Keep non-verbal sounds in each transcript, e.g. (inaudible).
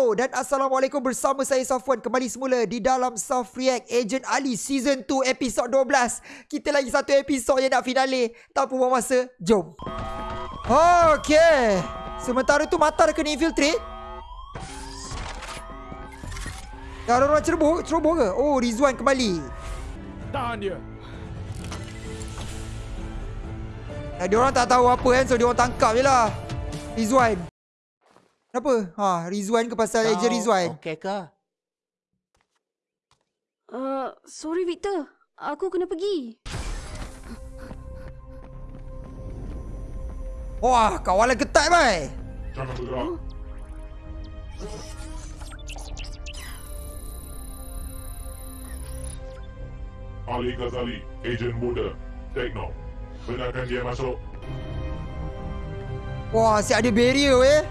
Hello dan Assalamualaikum bersama saya Safwan. Kembali semula di dalam Soft React Agent Ali Season 2 episod 12 Kita lagi satu episod yang nak finale. Tanpa buang masa, jom. Okay Sementara tu Mata dah kena infiltrate. Dah ada orang ceroboh, ceroboh ke? Oh Rizwan kembali. Tahan dia. Nah, dia orang tak tahu apa kan So dia orang tangkap je lah. Rizwan Kenapa? Ha, Rizwan ke pasal Agent Rizwan? Okey ke? Uh, sorry Victor. Aku kena pergi. Wah, kawalan ketat bai. Jangan bergerak. Ali Ghazali, Agent Muda, Tekno. Benarkan dia masuk. Wah, asyik ada barrier eh.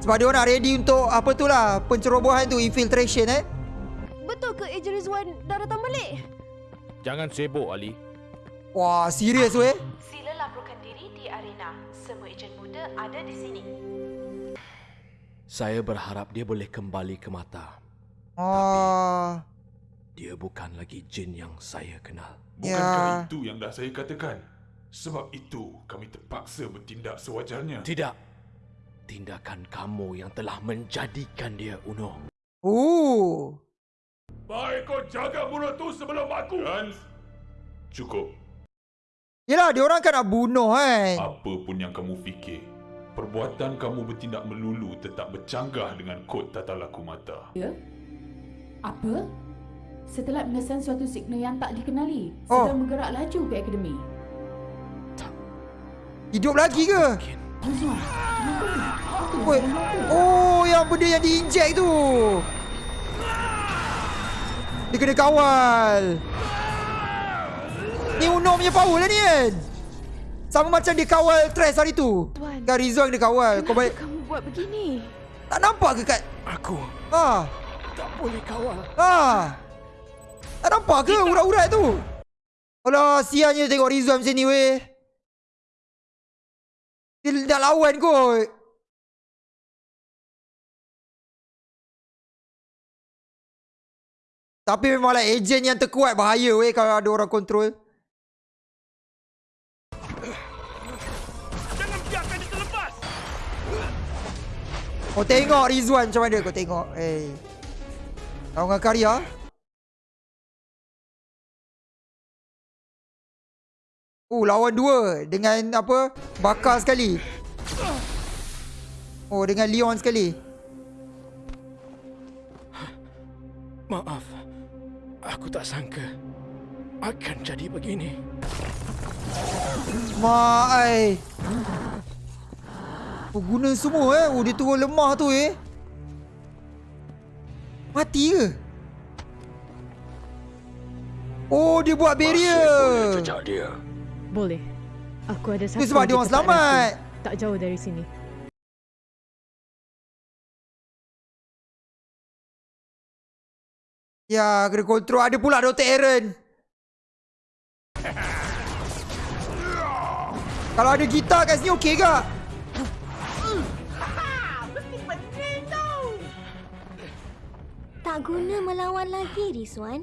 Sebab dia orang nak ready untuk apa tu lah, pencerobohan tu, infiltration eh. Betul ke Agent Rizwan dah datang balik? Jangan sibuk Ali. Wah, serius tu eh. Sila laporkan diri di arena. Semua ejen muda ada di sini. Saya berharap dia boleh kembali ke mata. Ah, Dia bukan lagi jin yang saya kenal. Bukankah Ya. itu yang dah saya katakan? Sebab itu kami terpaksa bertindak sewajarnya. Tidak. Tindakan kamu yang telah menjadikan dia Uno. Oh. Baik kau jaga mulut tu sebelum aku. Dan cukup. Yelah, dia orang kan nak bunuh kan. Apa pun yang kamu fikir, perbuatan kamu bertindak melulu tetap bercanggah dengan kod tata laku mata. Ya? Apa? Setelah mengesan suatu signal yang tak dikenali, Oh. sedang bergerak laju ke akademi. Hidup lagi ke? Azwan, kenapa ni? Apa yang Oi. Oh, yang benda yang diinjek tu. Dia kena kawal. Ni Uno punya power lah ni kan. Sama macam dia kawal Trash hari tu. Tuan. Kan Rizwan dia kawal. Kau Kenapa baik kamu buat begini? tak nampak ke kat? Aku Ha. tak boleh kawal. Ha. Tak nampak ke urat-urat tu? Alah, siannya tengok Rizwan macam ni weh. Dia nak lawan kot. Tapi memanglah ejen yang terkuat bahaya weh kalau ada orang kontrol. Jangan biarkan dia terlepas. Kau tengok Rizwan macam mana kau tengok. Eh. Tahu dengan karya? Oh, lawan dua dengan apa? Bakar sekali. Oh, dengan Leon sekali. Maaf. Aku tak sangka akan jadi begini. Mak ai. Oh, guna semua eh. Oh, dia turun lemah tu eh. Mati ke? Oh, dia buat barrier. Jejak dia. Boleh. Aku ada satu Itu sebab dia orang selamat. rahsia, Tak jauh dari sini. Ya, kena kontrol. Ada pula Dr. Aaron. Kalau ada gitar kat sini okey ke? Tak guna melawan lagi, Rizwan.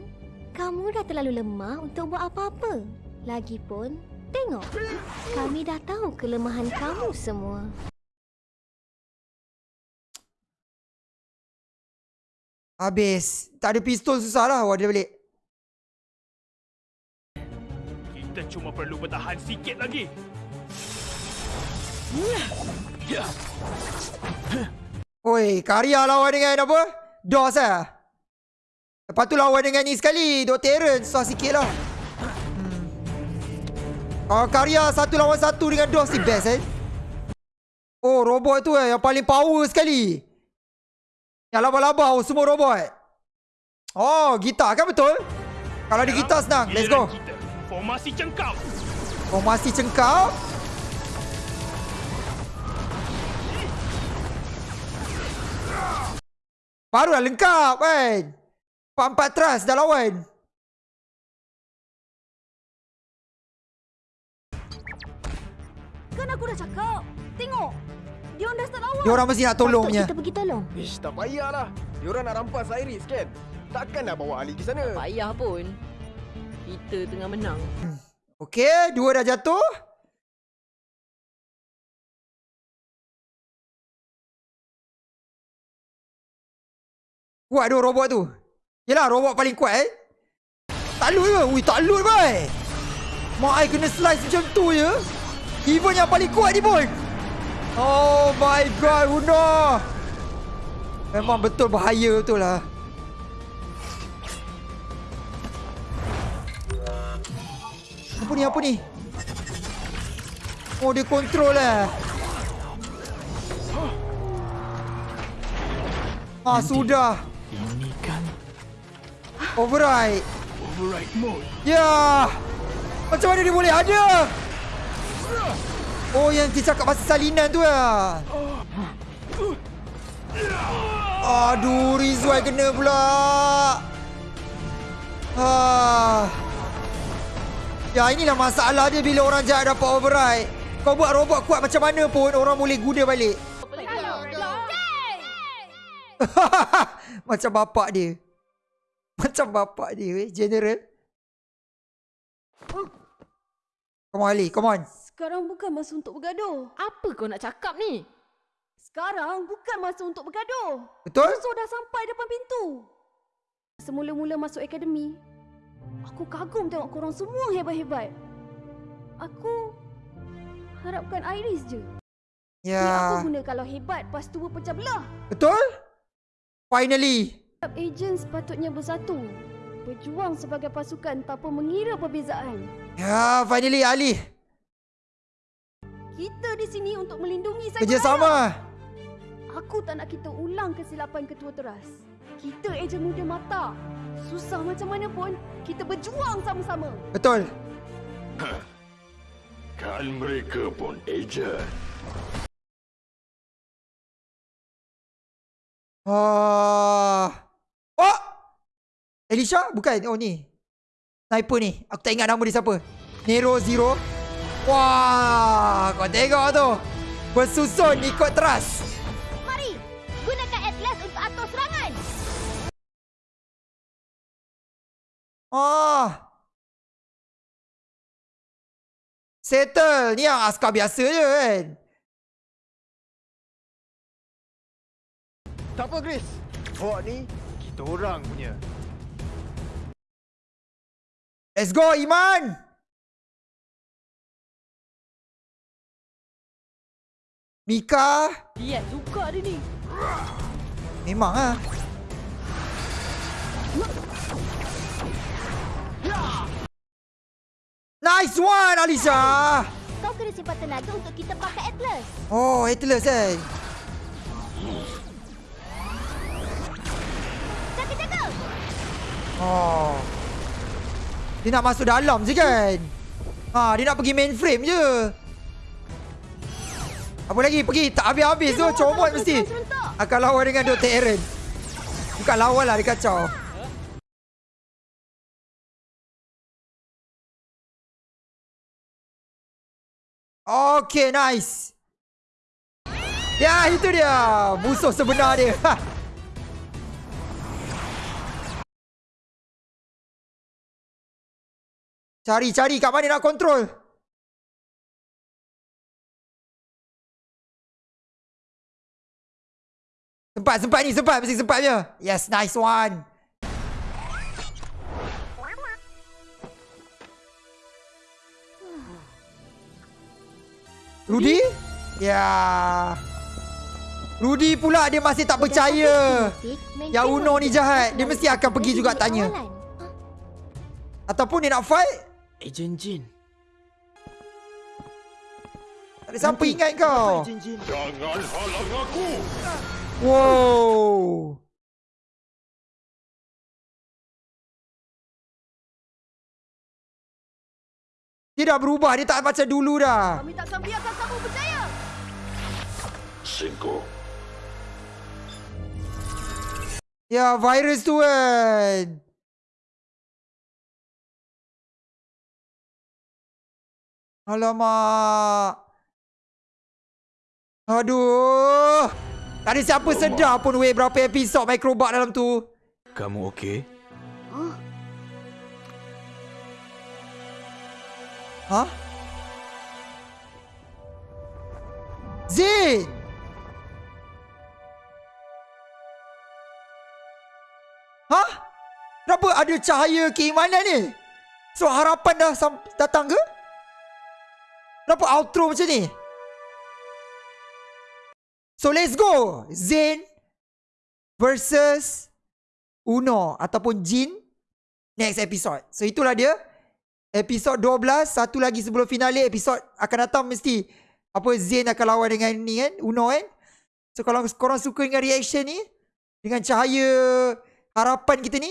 Kamu dah terlalu lemah untuk buat apa-apa. Lagipun, tengok. Kami dah tahu kelemahan kamu semua. Habis. Tak ada pistol susah lah. Wah, dia balik. Kita cuma perlu bertahan sikit lagi. Oi, Karya lawan dengan apa? DOS lah. Lepas tu lawan dengan ni sekali. Dr. Aaron. Susah sikit lah. Kalau Karya satu lawan satu dengan DOS ni best eh. Oh, robot tu eh. Yang paling power sekali. Yang laba-laba oh, semua robot. Oh, gitar kan betul? Kalau ada gitar senang. Let's go. Formasi cengkau. Formasi cengkau. Baru dah lengkap kan. Empat-empat trust dah lawan. Aku dah cakap. Tengok. Dia orang dah start lawan. Dia orang mesti nak tolong Patut punya. kita pergi tolong. Ish, tak payahlah. Diorang nak rampas Iris kan? Takkan nak bawa Ali ke sana? Payah pun. Kita tengah menang. Okey, dua dah jatuh. Kuat tu robot tu. Yelah, robot paling kuat eh. Tak loot ke? Ui, tak loot boy. Mak I kena slice macam tu je. Even yang paling kuat ni pun. Oh my god, Una. Memang betul bahaya betul lah. Apa ni, apa ni? Oh, dia control lah. Ah, sudah. Ini kan Override. override mode. Ya. Macam mana dia boleh ada? Oh, yang dia cakap pasal salinan tu lah. Aduh, Rizwan kena pula. Ah. Ya, inilah masalah dia bila orang jahat dapat override. Kau buat robot kuat macam mana pun, orang boleh guna balik. (laughs) Macam bapak dia. Macam bapak dia, weh. General. Come on, Ali. Come on. Sekarang bukan masa untuk bergaduh. Apa kau nak cakap ni? Sekarang bukan masa untuk bergaduh. Betul? Musuh dah sampai depan pintu. Semula-mula masuk akademi, aku kagum tengok korang semua hebat-hebat. Aku harapkan Iris je. Yang aku Ya. guna kalau hebat, pas tu berpecah belah. Betul? Finally. Setiap ejen sepatutnya bersatu. Berjuang sebagai pasukan tanpa mengira perbezaan. Ya, finally Ali. Kita di sini untuk melindungi saya. Kerjasama. Aku tak nak kita ulang kesilapan ketua teras. Kita ejen muda mata. Susah macam mana pun, kita berjuang sama-sama. Betul. (clears throat) Kan mereka pun ejen. Ah. Oh! Elisha? Bukan. Oh ni. Sniper ni. Aku tak ingat nama dia siapa. Nero Zero. Wah, kau tengok tu. Bersusun ikut teras. Mari, gunakan Atlas untuk atur serangan. Ah. Settle. Ni yang askar biasa je kan. Tak apa, Chris. Hawk ni, kita orang punya. Let's go, Iman. Mika. Lihat suka dia ni. Memang ah. Nice one, Alisa. Kau kena simpan tenaga untuk kita pakai Atlas. Oh, Atlas kan. Jaga-jaga. Oh. Dia nak masuk dalam je kan? Ha, dia nak pergi mainframe je. Apa lagi? Pergi. Tak habis-habis tu. Comot mesti. Akan lawan dengan Dr. Aaron. Bukan lawan lah. Dia kacau. Okay, nice. Ya, itu dia. Musuh sebenar dia. Ha. Cari, cari. Kat mana nak kontrol? Sempat, sempat ni. Sempat. Mesti sempat je. Yes, nice one. Rudy? Ya. Rudy pula dia masih tak percaya. Yang Uno ni jahat. Dia mesti akan pergi juga tanya. Ataupun dia nak fight. Ejen Jin. Tak ada siapa ingat kau. Jangan halang aku! Wow. Dia dah berubah. Dia tak macam dulu dah. Kami takkan biarkan kamu berjaya. Cinco. Ya, virus tu kan. Alamak. Aduh. Tak ada siapa sedar pun weh berapa episod Microbot dalam tu. Kamu okey? Ha? Zin! Ha? Kenapa ada cahaya keimanan ni? So harapan dah datang ke? Kenapa outro macam ni? So let's go. Zain versus Uno ataupun Jin. Next episode. So itulah dia. Episod 12 Satu lagi sebelum finale Episod akan datang mesti. Apa Zain akan lawan dengan ni kan? Uno kan? So kalau korang suka dengan reaction ni Dengan cahaya Harapan kita ni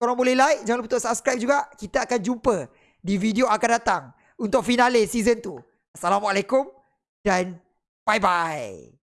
Korang boleh like. Jangan lupa untuk subscribe juga. Kita akan jumpa Di video akan datang Untuk finale season 2 Assalamualaikum Dan Bye bye